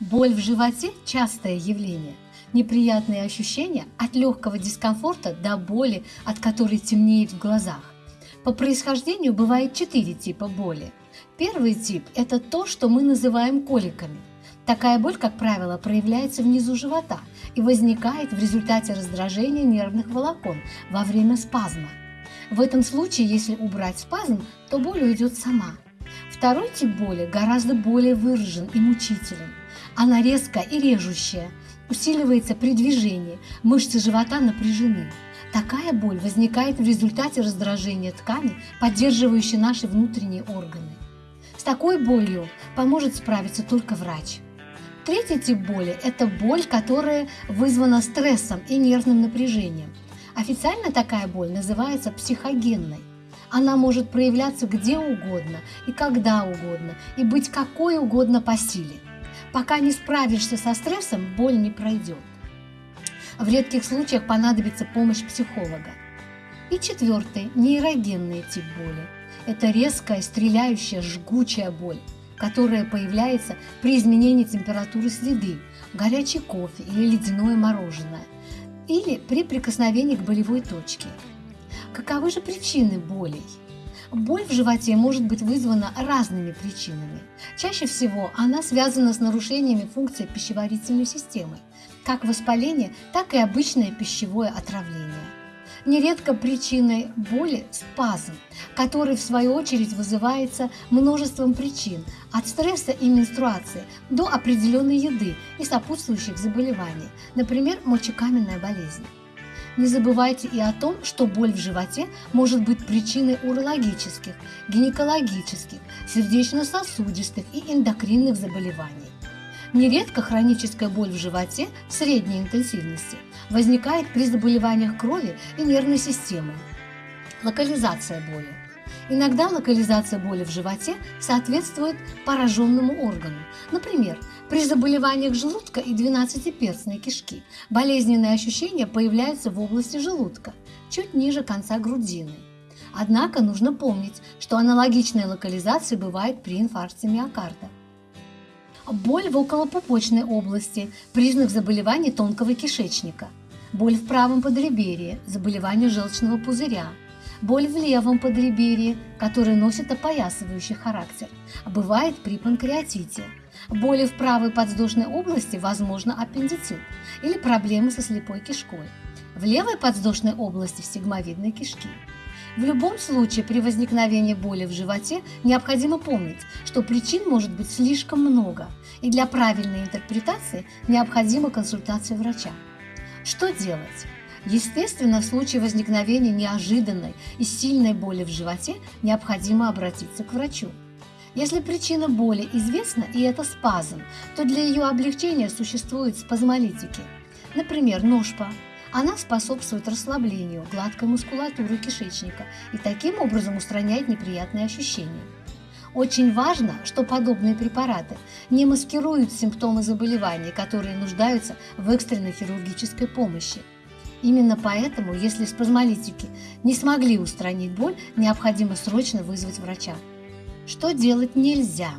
Боль в животе – частое явление. Неприятные ощущения от легкого дискомфорта до боли, от которой темнеет в глазах. По происхождению бывает четыре типа боли. Первый тип – это то, что мы называем коликами. Такая боль, как правило, проявляется внизу живота и возникает в результате раздражения нервных волокон во время спазма. В этом случае, если убрать спазм, то боль уйдет сама. Второй тип боли гораздо более выражен и мучителен. Она резкая и режущая, усиливается при движении, мышцы живота напряжены. Такая боль возникает в результате раздражения ткани, поддерживающей наши внутренние органы. С такой болью поможет справиться только врач. Третий тип боли – это боль, которая вызвана стрессом и нервным напряжением. Официально такая боль называется психогенной. Она может проявляться где угодно и когда угодно, и быть какой угодно по силе. Пока не справишься со стрессом, боль не пройдет. В редких случаях понадобится помощь психолога. И четвертый – нейрогенный тип боли. Это резкая, стреляющая, жгучая боль, которая появляется при изменении температуры среды, горячий кофе или ледяное мороженое, или при прикосновении к болевой точке. Каковы же причины болей? Боль в животе может быть вызвана разными причинами. Чаще всего она связана с нарушениями функции пищеварительной системы, как воспаление, так и обычное пищевое отравление. Нередко причиной боли – спазм, который в свою очередь вызывается множеством причин, от стресса и менструации до определенной еды и сопутствующих заболеваний, например, мочекаменная болезнь. Не забывайте и о том, что боль в животе может быть причиной урологических, гинекологических, сердечно-сосудистых и эндокринных заболеваний. Нередко хроническая боль в животе средней интенсивности возникает при заболеваниях крови и нервной системы. Локализация боли. Иногда локализация боли в животе соответствует пораженному органу. Например, при заболеваниях желудка и двенадцатиперстной кишки болезненные ощущения появляются в области желудка, чуть ниже конца грудины. Однако нужно помнить, что аналогичная локализация бывает при инфаркте миокарда. Боль в околопупочной области – признак заболевания тонкого кишечника. Боль в правом подреберье – заболевание желчного пузыря. Боль в левом подреберье, которое носит опоясывающий характер, бывает при панкреатите – Боли в правой подвздошной области, возможно, аппендицит или проблемы со слепой кишкой. В левой подвздошной области стигмовидной кишки. В любом случае при возникновении боли в животе необходимо помнить, что причин может быть слишком много, и для правильной интерпретации необходима консультация врача. Что делать? Естественно, в случае возникновения неожиданной и сильной боли в животе необходимо обратиться к врачу. Если причина боли известна и это спазм, то для ее облегчения существуют спазмолитики. Например, ножпа. Она способствует расслаблению гладкой мускулатуры кишечника и таким образом устраняет неприятные ощущения. Очень важно, что подобные препараты не маскируют симптомы заболеваний, которые нуждаются в экстренной хирургической помощи. Именно поэтому, если спазмолитики не смогли устранить боль, необходимо срочно вызвать врача. Что делать нельзя?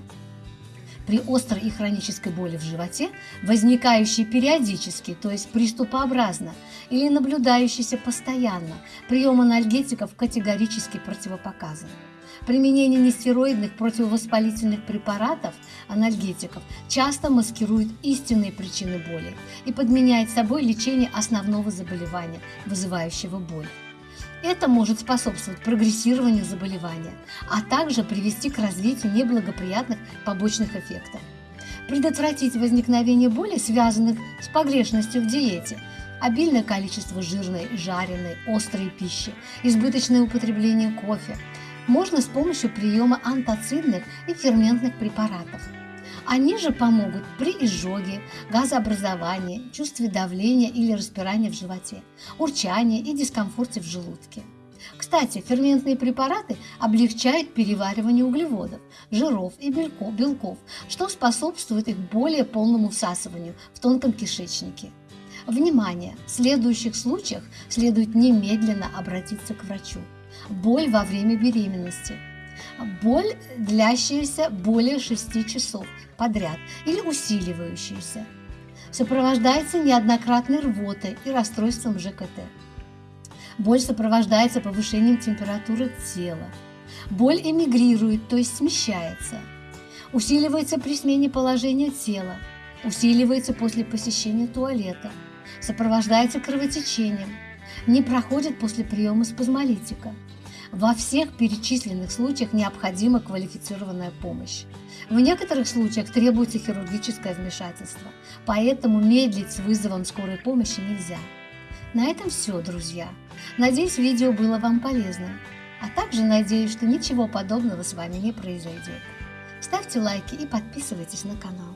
При острой и хронической боли в животе, возникающей периодически, то есть приступообразно, или наблюдающейся постоянно, прием анальгетиков категорически противопоказан. Применение нестероидных противовоспалительных препаратов, анальгетиков, часто маскирует истинные причины боли и подменяет собой лечение основного заболевания, вызывающего боль. Это может способствовать прогрессированию заболевания, а также привести к развитию неблагоприятных побочных эффектов. Предотвратить возникновение боли, связанных с погрешностью в диете, обильное количество жирной, жареной, острой пищи, избыточное употребление кофе, можно с помощью приема антоцидных и ферментных препаратов – они же помогут при изжоге, газообразовании, чувстве давления или распирания в животе, урчании и дискомфорте в желудке. Кстати, ферментные препараты облегчают переваривание углеводов, жиров и белков, что способствует их более полному всасыванию в тонком кишечнике. Внимание! В следующих случаях следует немедленно обратиться к врачу. Боль во время беременности – боль, длящаяся более 6 часов подряд или усиливающаяся, сопровождается неоднократной рвотой и расстройством ЖКТ. Боль сопровождается повышением температуры тела. Боль эмигрирует, то есть смещается. Усиливается при смене положения тела. Усиливается после посещения туалета. Сопровождается кровотечением. Не проходит после приема спазмолитика. Во всех перечисленных случаях необходима квалифицированная помощь. В некоторых случаях требуется хирургическое вмешательство, поэтому медлить с вызовом скорой помощи нельзя. На этом все, друзья. Надеюсь, видео было вам полезным. А также надеюсь, что ничего подобного с вами не произойдет. Ставьте лайки и подписывайтесь на канал.